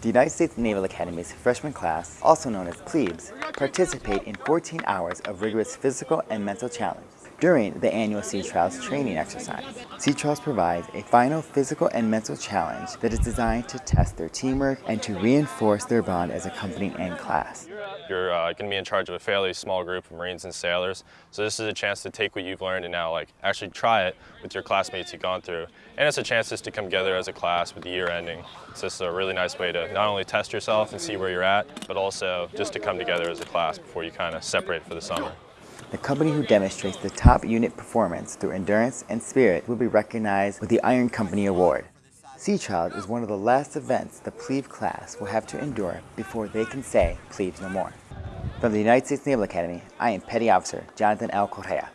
The United States Naval Academy's freshman class, also known as plebes, participate in 14 hours of rigorous physical and mental challenge during the annual Sea Trials training exercise. Sea Trials provides a final physical and mental challenge that is designed to test their teamwork and to reinforce their bond as a company and class. You're uh, going to be in charge of a fairly small group of Marines and sailors, so this is a chance to take what you've learned and now like actually try it with your classmates you've gone through. And it's a chance just to come together as a class with the year ending. It's just a really nice way to not only test yourself and see where you're at, but also just to come together as a class before you kind of separate for the summer. The company who demonstrates the top unit performance through endurance and spirit will be recognized with the Iron Company Award. Sea Trials is one of the last events the plebe class will have to endure before they can say plebes no more. From the United States Naval Academy, I am Petty Officer Jonathan L. Correa.